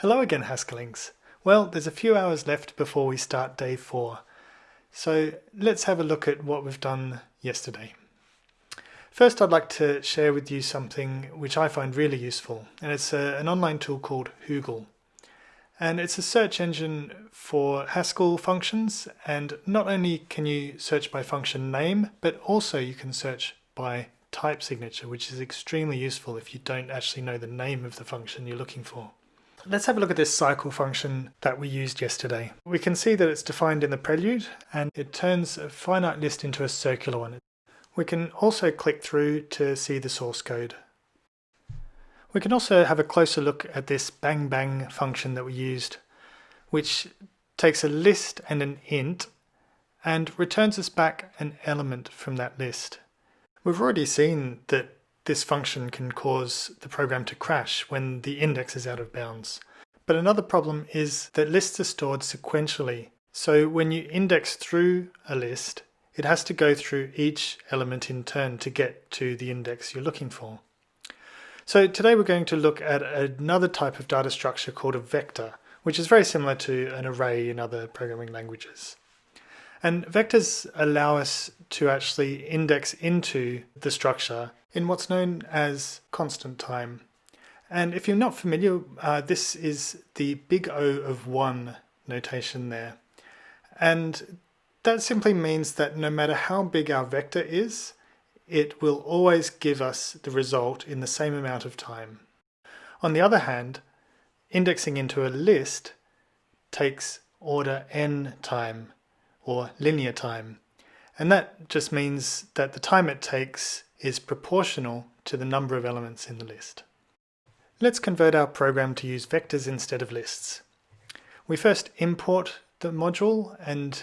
Hello again Haskellings. Well, there's a few hours left before we start day four. So let's have a look at what we've done yesterday. First, I'd like to share with you something which I find really useful, and it's a, an online tool called Hoogle. And it's a search engine for Haskell functions, and not only can you search by function name, but also you can search by type signature, which is extremely useful if you don't actually know the name of the function you're looking for. Let's have a look at this cycle function that we used yesterday. We can see that it's defined in the prelude and it turns a finite list into a circular one. We can also click through to see the source code. We can also have a closer look at this bang bang function that we used, which takes a list and an int and returns us back an element from that list. We've already seen that this function can cause the program to crash when the index is out of bounds. But another problem is that lists are stored sequentially. So when you index through a list, it has to go through each element in turn to get to the index you're looking for. So today we're going to look at another type of data structure called a vector, which is very similar to an array in other programming languages. And vectors allow us to actually index into the structure in what's known as constant time. And if you're not familiar, uh, this is the big O of 1 notation there. And that simply means that no matter how big our vector is, it will always give us the result in the same amount of time. On the other hand, indexing into a list takes order n time or linear time. And that just means that the time it takes is proportional to the number of elements in the list. Let's convert our program to use vectors instead of lists. We first import the module and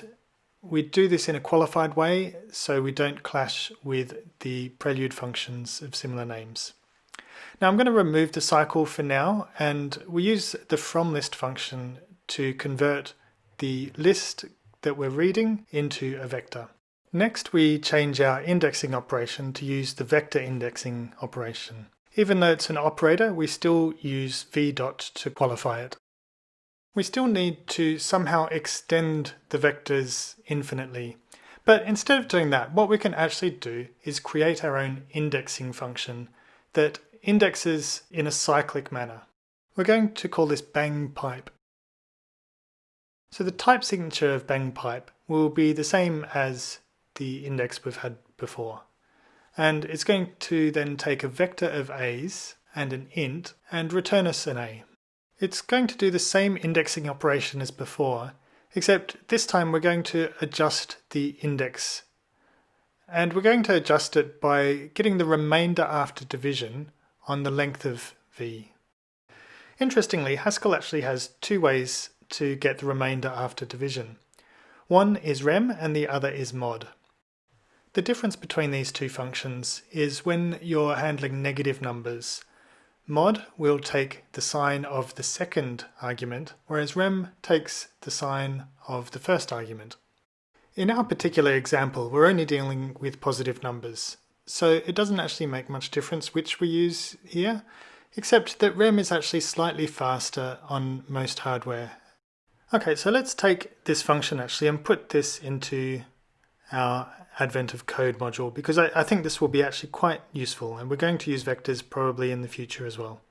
we do this in a qualified way so we don't clash with the prelude functions of similar names. Now I'm going to remove the cycle for now and we use the from list function to convert the list that we're reading into a vector. Next we change our indexing operation to use the vector indexing operation. Even though it's an operator, we still use v dot to qualify it. We still need to somehow extend the vectors infinitely. But instead of doing that, what we can actually do is create our own indexing function that indexes in a cyclic manner. We're going to call this bang pipe. So the type signature of bang pipe will be the same as the index we've had before. And it's going to then take a vector of a's and an int and return us an a. It's going to do the same indexing operation as before, except this time we're going to adjust the index. And we're going to adjust it by getting the remainder after division on the length of v. Interestingly, Haskell actually has two ways to get the remainder after division. One is rem and the other is mod. The difference between these two functions is when you're handling negative numbers. Mod will take the sign of the second argument, whereas rem takes the sign of the first argument. In our particular example, we're only dealing with positive numbers, so it doesn't actually make much difference which we use here, except that rem is actually slightly faster on most hardware Okay, so let's take this function actually and put this into our Advent of Code module because I, I, think this will be actually quite useful and we're going to use vectors probably in the future as well.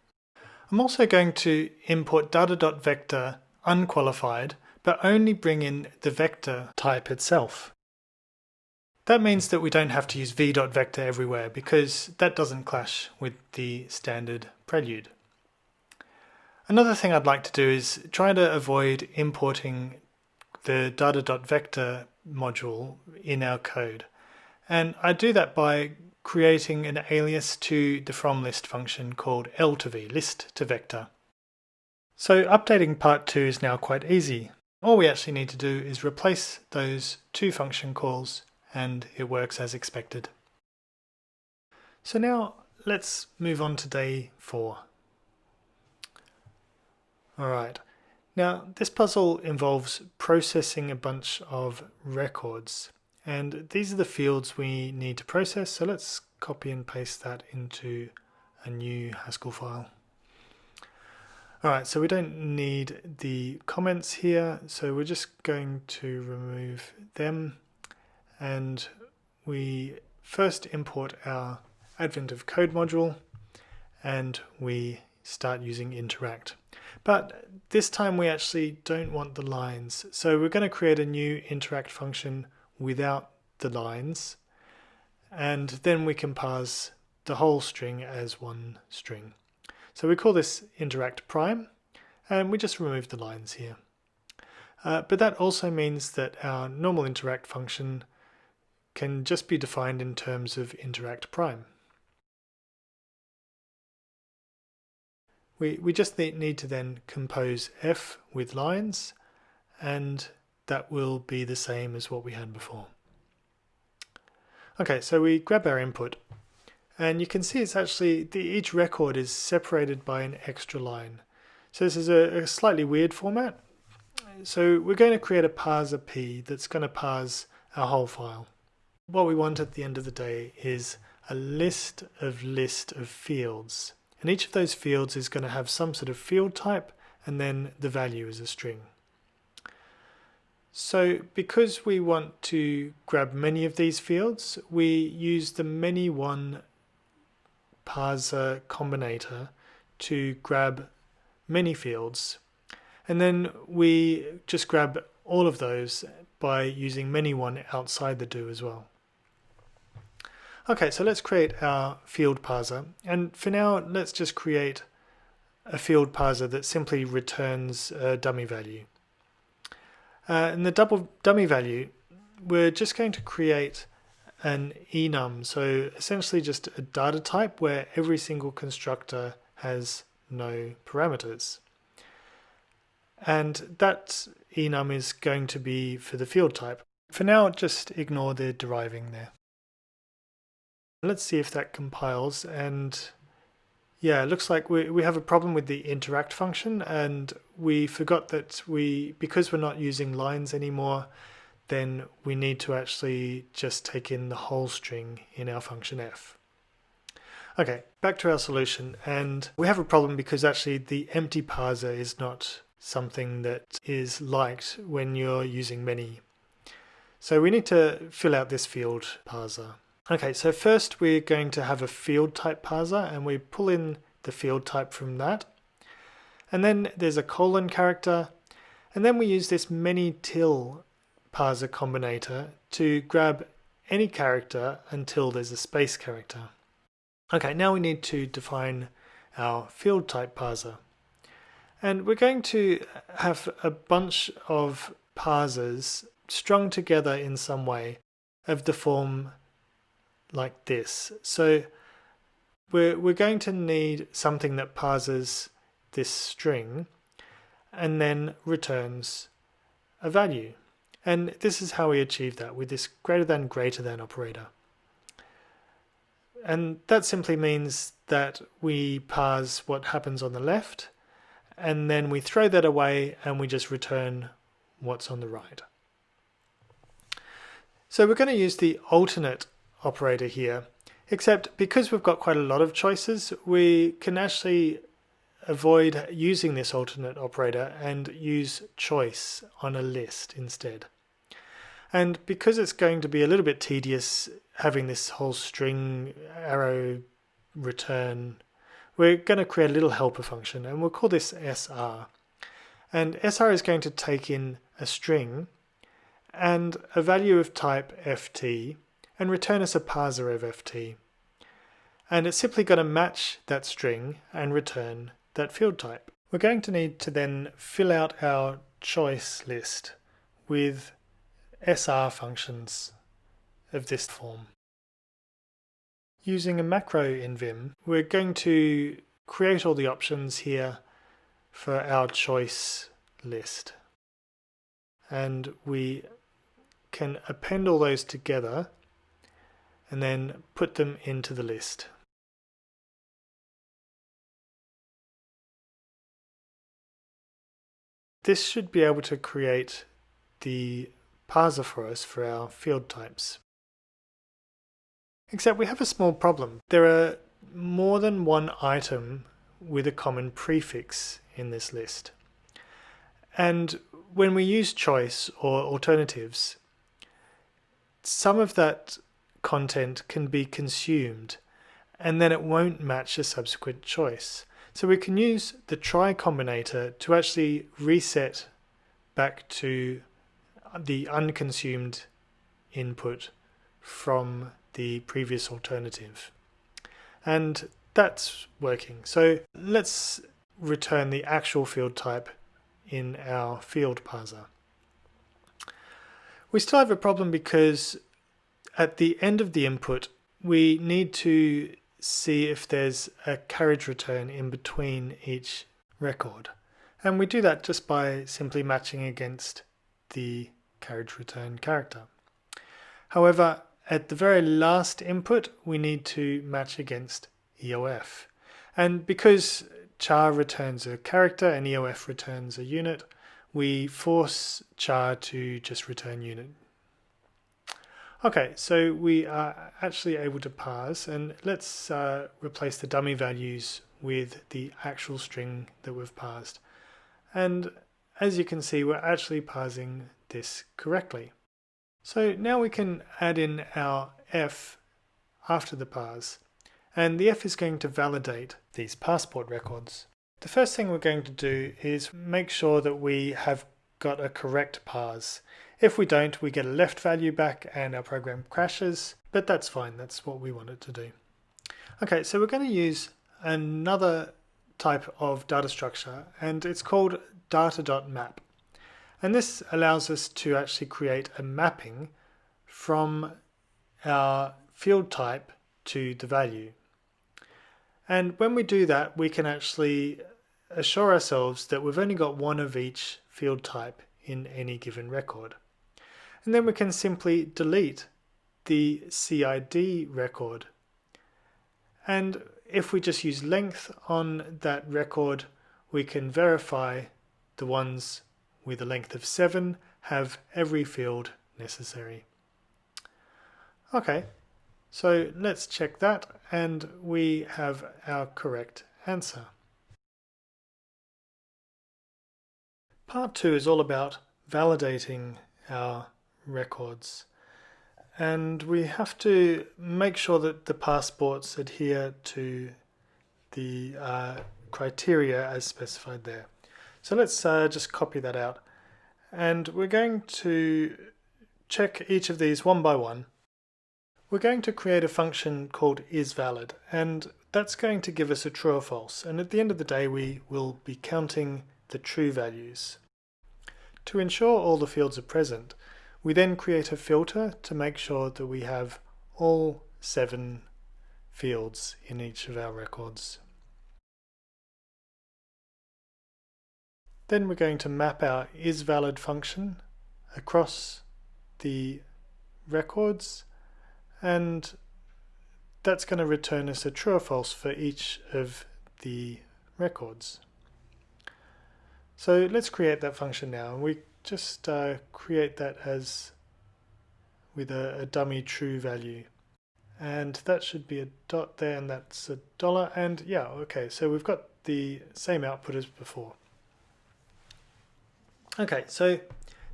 I'm also going to import data.vector unqualified but only bring in the vector type itself. That means that we don't have to use v.vector everywhere because that doesn't clash with the standard prelude. Another thing I'd like to do is try to avoid importing the data.vector module in our code. And I do that by creating an alias to the from list function called L to V, list to vector. So updating part 2 is now quite easy. All we actually need to do is replace those two function calls and it works as expected. So now let's move on to day 4. Alright, now this puzzle involves processing a bunch of records and these are the fields we need to process so let's copy and paste that into a new Haskell file. Alright, so we don't need the comments here, so we're just going to remove them and we first import our Advent of Code module and we start using interact. But this time we actually don't want the lines, so we're going to create a new interact function without the lines and then we can parse the whole string as one string. So we call this interact prime and we just remove the lines here. Uh, but that also means that our normal interact function can just be defined in terms of interact prime. We, we just need to then compose f with lines and that will be the same as what we had before. Okay, so we grab our input and you can see it's actually, the, each record is separated by an extra line. So this is a, a slightly weird format. So we're going to create a parser p that's going to parse our whole file. What we want at the end of the day is a list of list of fields. And each of those fields is going to have some sort of field type and then the value is a string. So because we want to grab many of these fields, we use the many one parser combinator to grab many fields and then we just grab all of those by using many one outside the do as well. Okay, so let's create our field parser and for now let's just create a field parser that simply returns a dummy value. Uh, in the double dummy value we're just going to create an enum. So essentially just a data type where every single constructor has no parameters. And that enum is going to be for the field type. For now, just ignore the deriving there. Let's see if that compiles and yeah, it looks like we, we have a problem with the interact function and we forgot that we, because we're not using lines anymore, then we need to actually just take in the whole string in our function f. Okay, back to our solution, and we have a problem because actually the empty parser is not something that is liked when you're using many. So we need to fill out this field parser. Okay, so first we're going to have a field type parser and we pull in the field type from that. And then there's a colon character, and then we use this many till parser combinator to grab any character until there's a space character. Okay, now we need to define our field type parser. And we're going to have a bunch of parsers strung together in some way of the form like this. So we're, we're going to need something that parses this string and then returns a value. And this is how we achieve that with this greater than greater than operator. And that simply means that we parse what happens on the left and then we throw that away and we just return what's on the right. So we're going to use the alternate operator here, except because we've got quite a lot of choices, we can actually avoid using this alternate operator and use choice on a list instead. And because it's going to be a little bit tedious having this whole string arrow return, we're going to create a little helper function and we'll call this SR. And SR is going to take in a string and a value of type FT and return us a parser of FT. And it's simply going to match that string and return that field type. We're going to need to then fill out our choice list with SR functions of this form. Using a macro in Vim, we're going to create all the options here for our choice list. And we can append all those together and then put them into the list. This should be able to create the parser for us for our field types. Except we have a small problem. There are more than one item with a common prefix in this list. And when we use choice or alternatives, some of that content can be consumed and then it won't match a subsequent choice. So we can use the try combinator to actually reset back to the unconsumed input from the previous alternative. And that's working. So let's return the actual field type in our field parser. We still have a problem because at the end of the input we need to see if there's a carriage return in between each record. And we do that just by simply matching against the carriage return character. However, at the very last input, we need to match against EOF. And because char returns a character and EOF returns a unit, we force char to just return unit. Okay, so we are actually able to parse and let's uh, replace the dummy values with the actual string that we've parsed. And as you can see, we're actually parsing this correctly. So now we can add in our f after the parse and the F is going to validate these passport records. The first thing we're going to do is make sure that we have got a correct parse. If we don't, we get a left value back and our program crashes, but that's fine, that's what we want it to do. Okay, so we're going to use another type of data structure and it's called data.map. And this allows us to actually create a mapping from our field type to the value. And when we do that, we can actually assure ourselves that we've only got one of each field type in any given record. And then we can simply delete the CID record. And if we just use length on that record, we can verify the ones with a length of 7 have every field necessary. Okay, so let's check that and we have our correct answer. Part 2 is all about validating our records and we have to make sure that the passports adhere to the uh, criteria as specified there. So let's uh, just copy that out and we're going to check each of these one by one we're going to create a function called isValid, and that's going to give us a true or false. And at the end of the day, we will be counting the true values. To ensure all the fields are present, we then create a filter to make sure that we have all seven fields in each of our records. Then we're going to map our isValid function across the records and that's going to return us a true or false for each of the records. So let's create that function now and we just uh, create that as with a, a dummy true value and that should be a dot there and that's a dollar and yeah okay so we've got the same output as before okay so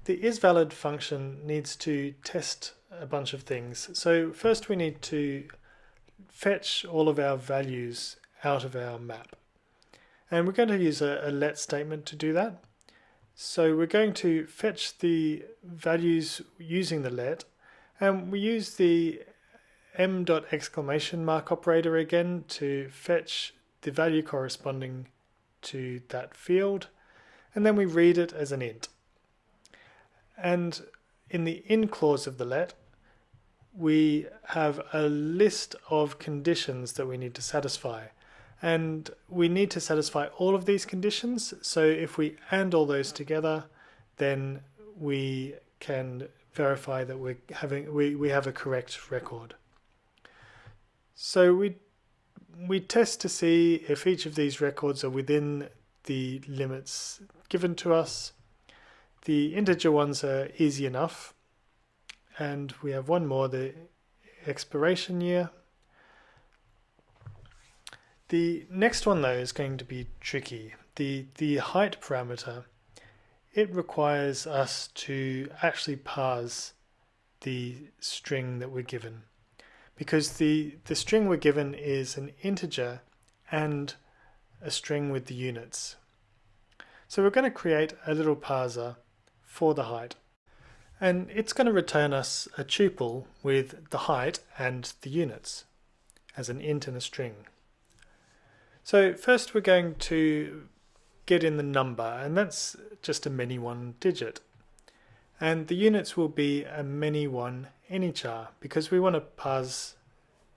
the isValid function needs to test a bunch of things. So first we need to fetch all of our values out of our map. And we're going to use a, a let statement to do that. So we're going to fetch the values using the let and we use the m dot exclamation mark operator again to fetch the value corresponding to that field and then we read it as an int. And in the in clause of the let we have a list of conditions that we need to satisfy. And we need to satisfy all of these conditions. So if we AND all those together, then we can verify that we're having we, we have a correct record. So we we test to see if each of these records are within the limits given to us. The integer ones are easy enough and we have one more, the expiration year. The next one though is going to be tricky the, the height parameter, it requires us to actually parse the string that we're given. Because the, the string we're given is an integer and a string with the units. So we're going to create a little parser for the height. And it's going to return us a tuple with the height and the units as an int and a string. So first we're going to get in the number and that's just a many one digit. And the units will be a many one any char because we want to parse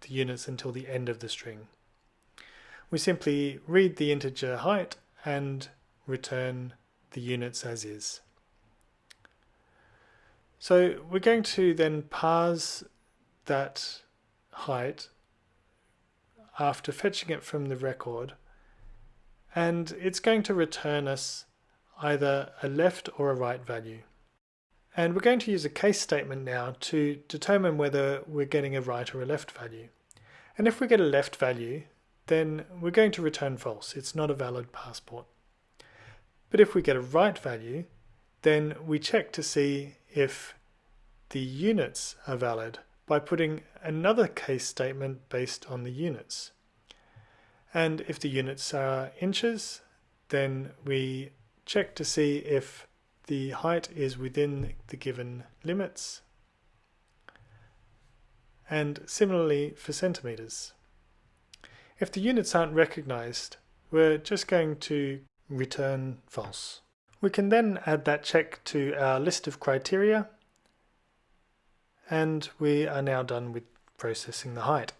the units until the end of the string. We simply read the integer height and return the units as is. So we're going to then parse that height after fetching it from the record and it's going to return us either a left or a right value. And we're going to use a case statement now to determine whether we're getting a right or a left value. And if we get a left value, then we're going to return false. It's not a valid passport. But if we get a right value, then we check to see if the units are valid by putting another case statement based on the units. And if the units are inches, then we check to see if the height is within the given limits. And similarly for centimeters. If the units aren't recognized, we're just going to return false. We can then add that check to our list of criteria and we are now done with processing the height.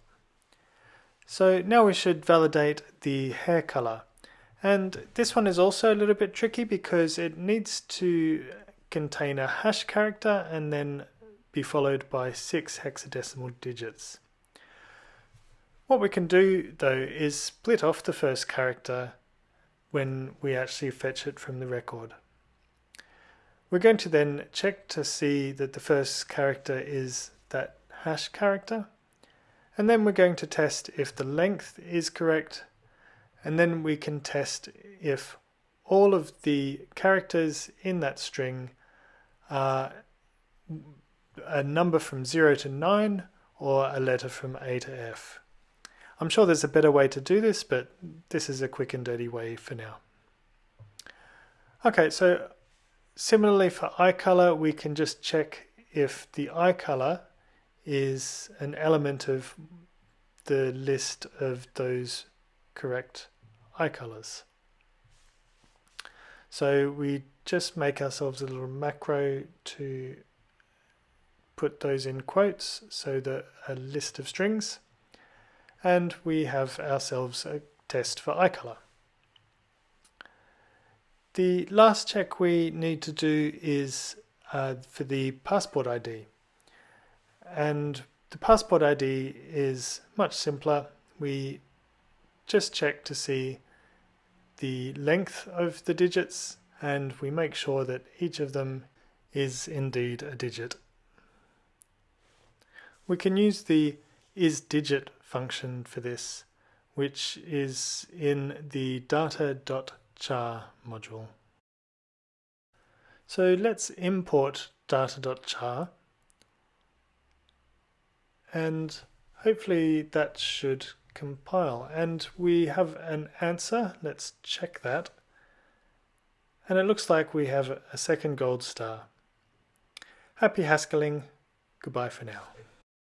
So now we should validate the hair color. And this one is also a little bit tricky because it needs to contain a hash character and then be followed by six hexadecimal digits. What we can do though is split off the first character when we actually fetch it from the record. We're going to then check to see that the first character is that hash character and then we're going to test if the length is correct and then we can test if all of the characters in that string are a number from 0 to 9 or a letter from A to F. I'm sure there's a better way to do this, but this is a quick and dirty way for now. Okay, so similarly for eye color, we can just check if the eye color is an element of the list of those correct eye colors. So we just make ourselves a little macro to put those in quotes so that a list of strings and we have ourselves a test for eye color. The last check we need to do is uh, for the passport ID. And the passport ID is much simpler. We just check to see the length of the digits and we make sure that each of them is indeed a digit. We can use the isDigit function for this, which is in the data.char module. So let's import data.char and hopefully that should compile. And we have an answer. Let's check that. And it looks like we have a second gold star. Happy haskelling goodbye for now